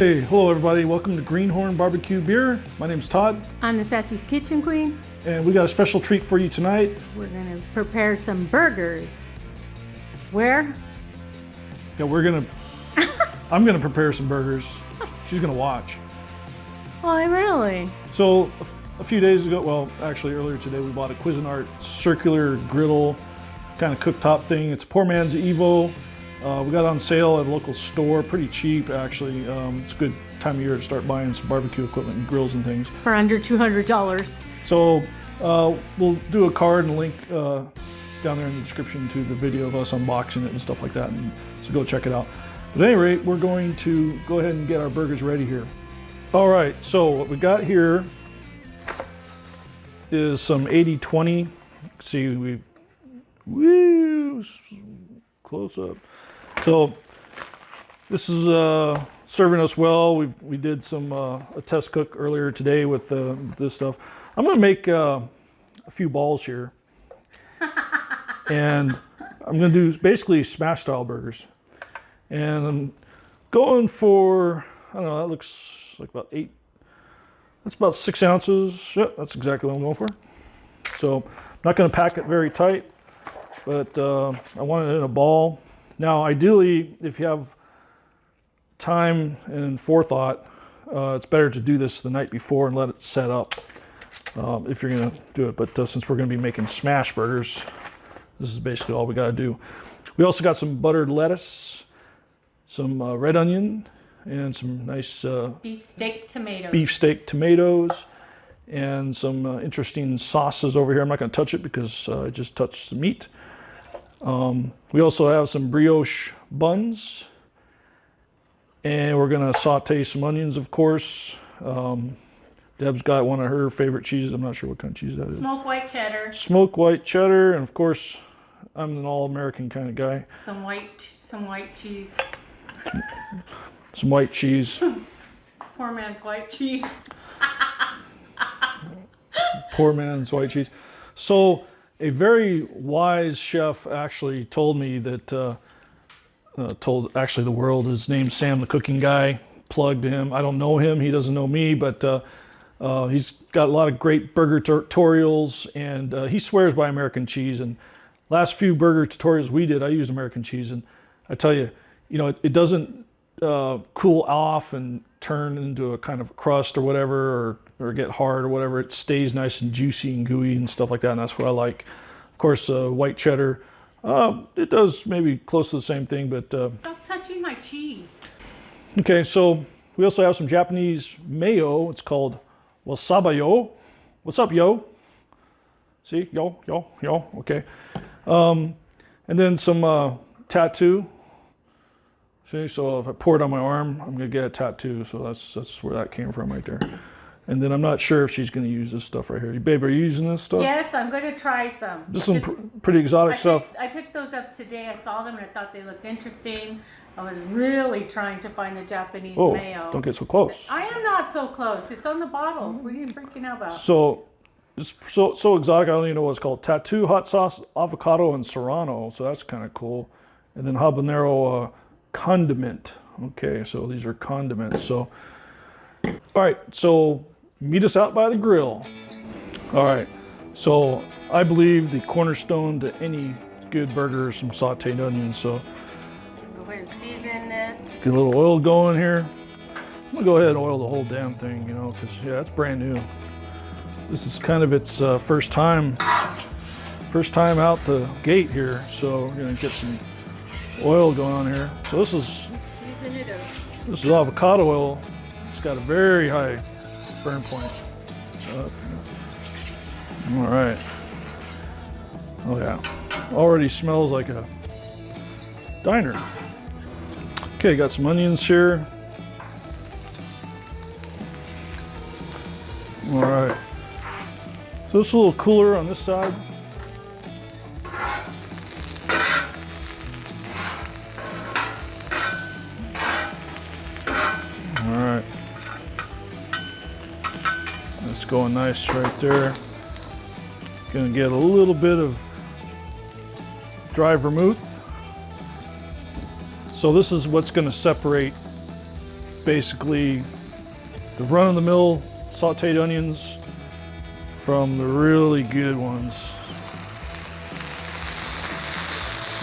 Hey, hello everybody. Welcome to Greenhorn Barbecue Beer. My name's Todd, I'm the Sassy Kitchen Queen. and we got a special treat for you tonight. We're gonna prepare some burgers. Where? Yeah, we're gonna. I'm gonna prepare some burgers. She's gonna watch. Oh, Why, really? So, a few days ago, well, actually earlier today, we bought a Cuisinart circular griddle kind of cooktop thing. It's a poor man's Evo. Uh, we got on sale at a local store, pretty cheap actually. Um, it's a good time of year to start buying some barbecue equipment and grills and things. For under $200. So uh, we'll do a card and link uh, down there in the description to the video of us unboxing it and stuff like that. And so go check it out. But at any rate, we're going to go ahead and get our burgers ready here. All right, so what we got here is some 80-20. See, we've, woo, close up. So this is uh, serving us well. We we did some uh, a test cook earlier today with uh, this stuff. I'm gonna make uh, a few balls here, and I'm gonna do basically smash style burgers. And I'm going for I don't know. That looks like about eight. That's about six ounces. Yep, that's exactly what I'm going for. So I'm not gonna pack it very tight, but uh, I want it in a ball. Now, ideally, if you have time and forethought, uh, it's better to do this the night before and let it set up um, if you're going to do it. But uh, since we're going to be making smash burgers, this is basically all we got to do. We also got some buttered lettuce, some uh, red onion, and some nice uh, Beef steak tomato. tomatoes and some uh, interesting sauces over here. I'm not going to touch it because uh, I just touched the meat. Um, we also have some brioche buns. And we're going to saute some onions, of course. Um, Deb's got one of her favorite cheeses. I'm not sure what kind of cheese that is. Smoke white cheddar. Smoke white cheddar. And of course, I'm an all American kind of guy. Some white, some white cheese. Some white cheese. Poor man's white cheese. poor man's white cheese. So, a very wise chef actually told me that, uh, uh, told actually the world, his name's Sam the Cooking Guy, plugged him. I don't know him, he doesn't know me, but uh, uh, he's got a lot of great burger tutorials and uh, he swears by American cheese. And last few burger tutorials we did, I used American cheese. And I tell you, you know, it, it doesn't uh, cool off and turn into a kind of crust or whatever, or, or get hard or whatever. It stays nice and juicy and gooey and stuff like that, and that's what I like. Of course, uh, white cheddar, uh, it does maybe close to the same thing, but uh, Stop touching my cheese. okay. So we also have some Japanese mayo. It's called wasabayo. What's up, yo? See, yo, yo, yo. Okay, um, and then some uh, tattoo. See, so if I pour it on my arm, I'm gonna get a tattoo. So that's that's where that came from right there. And then I'm not sure if she's gonna use this stuff right here. Babe, are you using this stuff? Yes, I'm gonna try some. This is some pr- pretty exotic I stuff. picked, I picked those up today. I saw them and I thought they looked interesting. I was really trying to find the Japanese Oh, mayo. don't get so close. I am not so close. It's on the bottles. What are you freaking out about? So it's so so exotic. I don't even know what it's called. Tattoo, hot sauce, avocado, and serrano. So that's kind of cool. And then habanero uh, condiment. Okay, so these are condiments. So all right, so meet us out by the grill. All right, so I believe the cornerstone to any good burger is some sauteed onions. So Go ahead and season this. get a little oil going here. I'm gonna go ahead and oil the whole damn thing, you know, because yeah, it's brand new. This is kind of its uh, first time, first time out the gate here. So we're gonna get some oil going on here. So this is this is avocado oil. It's got a very high burn point. Uh, all right. Oh yeah, already smells like a diner. Okay, got some onions here. All right. So this is a little cooler on this side. Going nice right there. Gonna get a little bit of dry vermouth. So this is what's gonna separate basically the run-of-the-mill sauteed onions from the really good ones.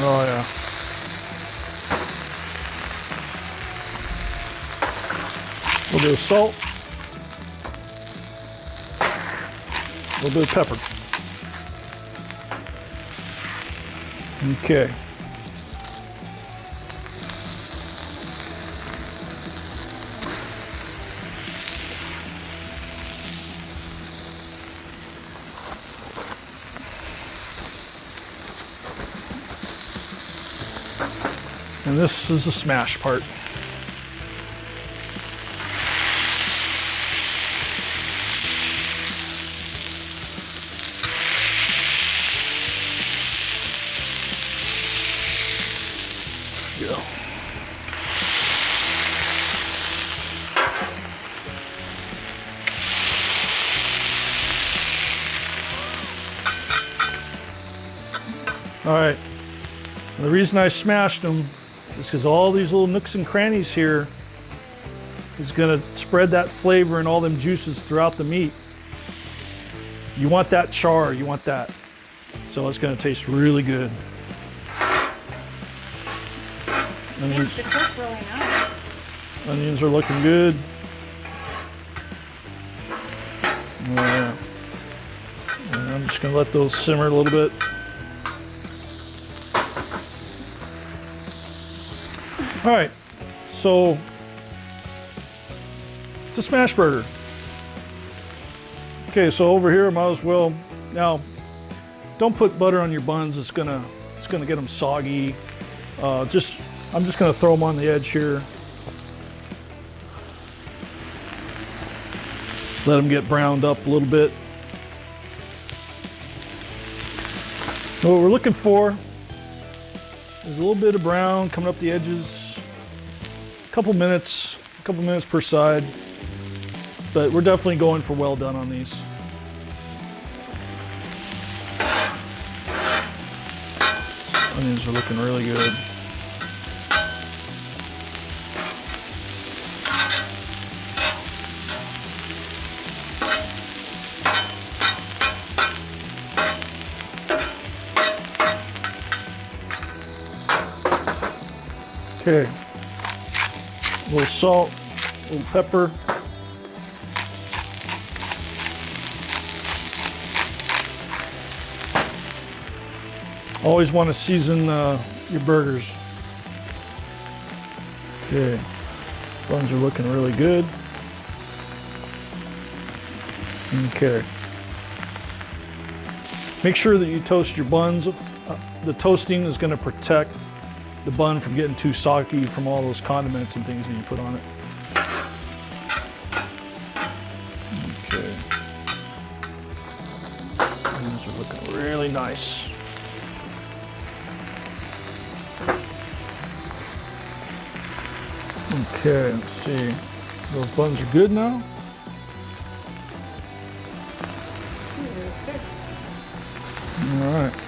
Oh yeah. A little bit of salt. A little bit of pepper. Okay. And this is the smash part. All right. The reason I smashed them is because all these little nooks and crannies here is going to spread that flavor and all them juices throughout the meat. You want that char, you want that. So it's going to taste really good. Onions, Seems to cook really nice. onions are looking good. Yeah. And I'm just going to let those simmer a little bit. All right, so it's a smash burger. Okay, so over here, might as well now. Don't put butter on your buns. It's gonna it's gonna get them soggy. Uh, just I'm just gonna throw them on the edge here. Let them get browned up a little bit. What we're looking for is a little bit of brown coming up the edges A couple minutes, a couple minutes per side, but we're definitely going for well done on these. Onions are looking really good. Okay, a little salt, a little pepper. Always want to season uh, your burgers. Okay, buns are looking really good. Okay. Make sure that you toast your buns. Uh, the toasting is going to protect the bun from getting too soggy from all those condiments and things that you put on it. Okay. These are looking really nice. Okay, let's see. Those buns are good now. All right.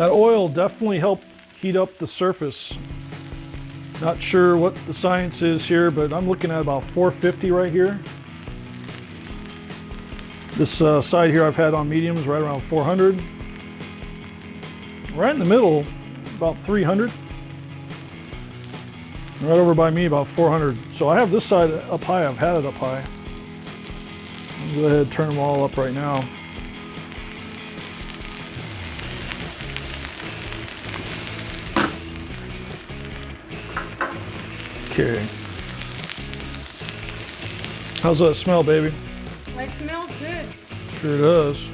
That oil definitely helped heat up the surface. Not sure what the science is here, but I'm looking at about 450 right here. This uh, side here I've had on mediums right around 400. Right in the middle, about 300. Right over by me, about 400. So I have this side up high. I've had it up high. I'll go ahead and turn them all up right now. Okay. How's that smell, baby? It smells good. Sure does.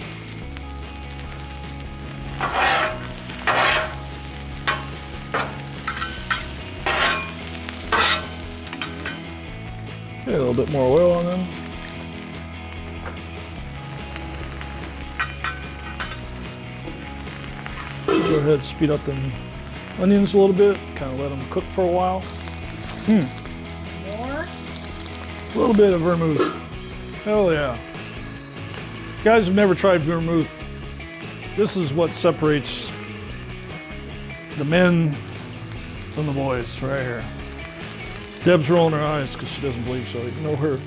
Okay, a little bit more oil on them. Go Go ahead, speed up the onions a little bit. Kind of let them cook for a while. More. A little bit of vermouth. Hell yeah. Guys have never tried vermouth. This is what separates the men from the boys right here. Deb's rolling her eyes because she doesn't believe so. You know her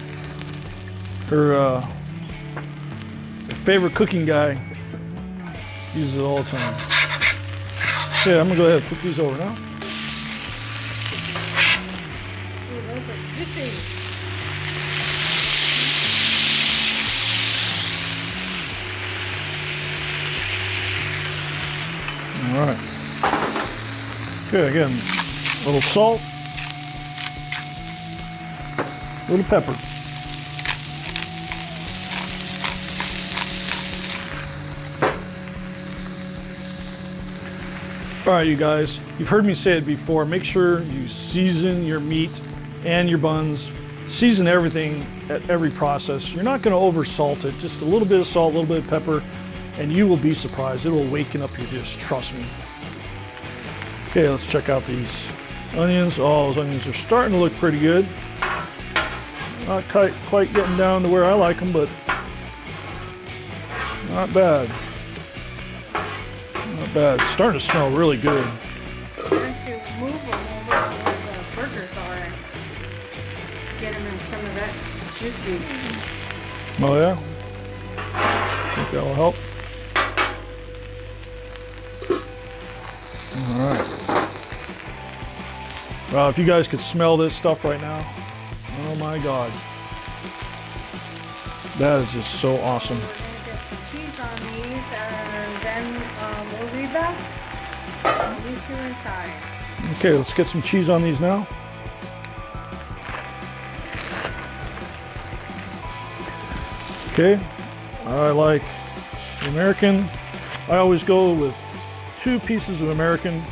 her uh, her favorite cooking guy uses it all the time. Yeah, I'm gonna go ahead and flip these over now. All right. Good. Again, a little salt, a little pepper. All right, you guys, you've heard me say it before. Make sure you season your meat and your buns. Season everything at every process. You're not going to over salt it. Just a little bit of salt, a little bit of pepper, and you will be surprised. It will waken up your dish. Trust me. Okay, let's check out these onions. Oh, those onions are starting to look pretty good. Not quite, quite getting down to where I like them, but not bad. Not bad. It's starting to smell really good. Juicy. Oh yeah? Think that'll help. All right. Well, if you guys could smell this stuff right now, oh my God. That is just so awesome. We're gonna get some cheese on these and then um, we'll leave them. I'll leave you inside. Okay, let's get some cheese on these now. Okay, I like the American. I always go with two pieces of American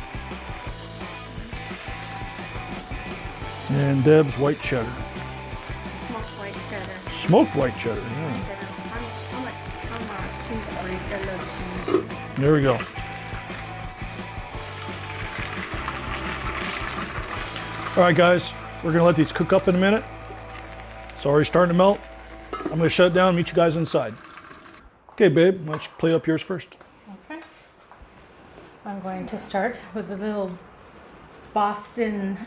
and Deb's white cheddar. Smoked white cheddar. Smoked white cheddar, yeah. I'm, I'm, a, I'm a cheese freak. I love cheese. There we go. All right, guys, we're gonna let these cook up in a minute. It's already starting to melt. I'm gonna shut it down and meet you guys inside. Okay, babe, why don't you plate up yours first? Okay. I'm going to start with a little Boston,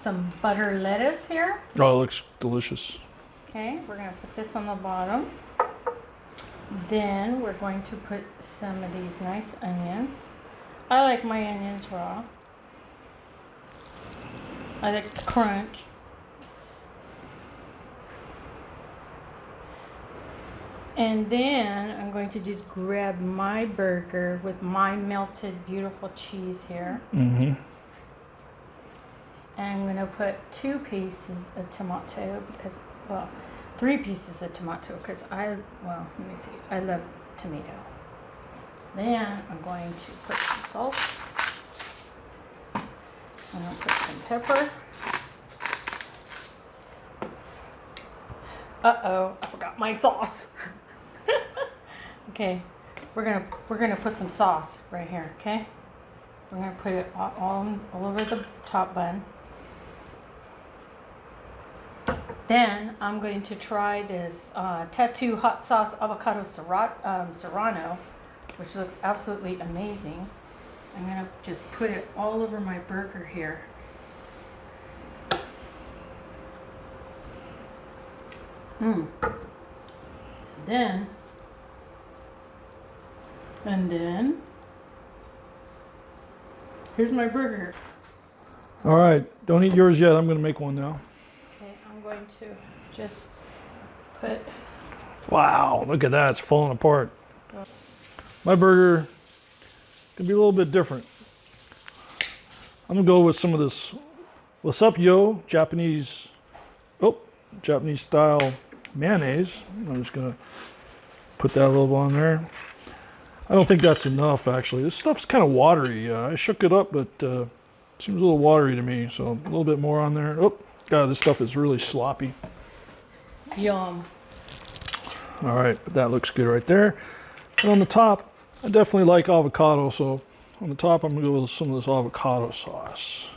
some butter lettuce here. Oh, it looks delicious. Okay, we're gonna put this on the bottom. Then we're going to put some of these nice onions. I like my onions raw. I like the crunch. And then I'm going to just grab my burger with my melted beautiful cheese here. Mm-hmm. And I'm gonna put two pieces of tomato because, well, three pieces of tomato because I, well, let me see, I love tomato. Then I'm going to put some salt. And I'm gonna put some pepper. Uh-oh, I forgot my sauce. okay, we're gonna we're gonna put some sauce right here. Okay, we're gonna put it all all, over the top bun. Then I'm going to try this uh, Tattoo Hot Sauce Avocado um, Serrano, which looks absolutely amazing. I'm gonna just put it all over my burger here. Mm. Then, and then, here's my burger. All right, don't eat yours yet. I'm gonna make one now. Okay, I'm going to just put Wow, look at that, it's falling apart. My burger can be a little bit different. I'm gonna go with some of this What's up, yo? Japanese, oh, Japanese style mayonnaise. I'm just gonna put that a little on there. I don't think that's enough, actually. This stuff's kind of watery. Uh, I shook it up, but uh, seems a little watery to me. So a little bit more on there. Oh, God, this stuff is really sloppy. yum. All right, that looks good right there. And on the top, I definitely like avocado, so on the top I'm gonna go with some of this avocado sauce.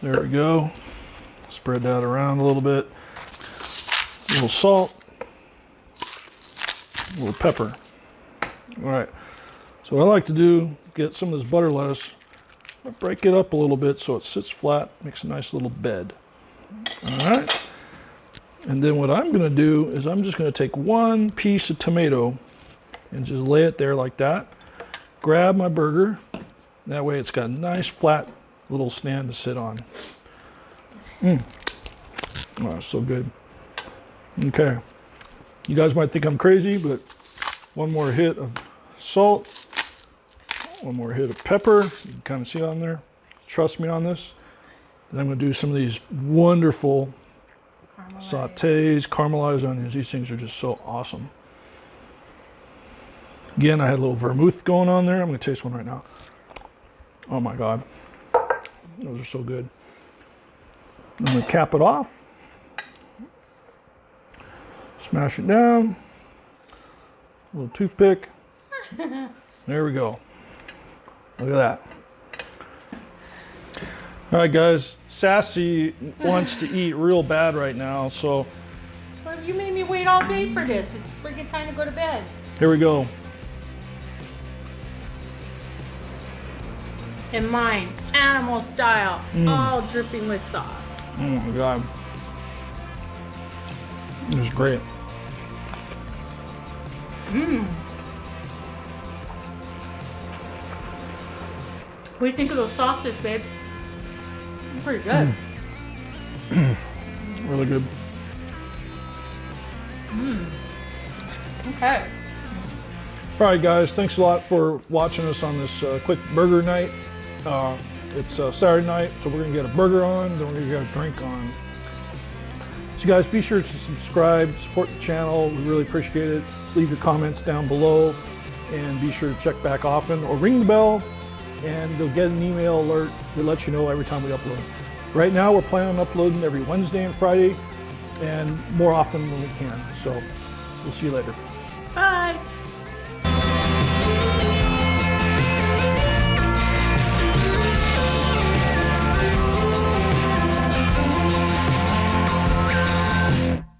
There we go. Spread that around a little bit. A little salt. A little pepper. All right. So what I like to do, get some of this butter lettuce, break it up a little bit so it sits flat, makes a nice little bed. All right. And then what I'm gonna do is I'm just gonna take one piece of tomato and just lay it there like that. Grab my burger. That way it's got a nice flat little stand to sit on. Mmm. Oh, so good. Okay. You guys might think I'm crazy, but one more hit of salt, one more hit of pepper. You can kind of see it on there. Trust me on this. Then I'm going to do some of these wonderful Caramelized. sautés, caramelized onions. These things are just so awesome. Again, I had a little vermouth going on there. I'm going to taste one right now. Oh my God. Those are so good. I'm going to cap it off. Smash it down. A little toothpick. There we go. Look at that. All right, guys. Sassy wants to eat real bad right now, so Well, you made me wait all day for this. It's freaking time to go to bed. here we go. And mine, animal style, mm. all dripping with sauce. Oh my god. It was great. Mm. What do you think of those sauces, babe? Pretty good. Really good. Okay. All right, guys. Thanks a lot for watching us on this uh, quick burger night. Uh, it's uh, Saturday night, so we're gonna get a burger on, then we're gonna get a drink on. So, guys, be sure to subscribe, support the channel. We really appreciate it. Leave your comments down below, and be sure to check back often or ring the bell, and they'll get an email alert that lets you know every time we upload. Right now, we're planning on uploading every Wednesday and Friday, and more often when we can. So, we'll see you later. Bye.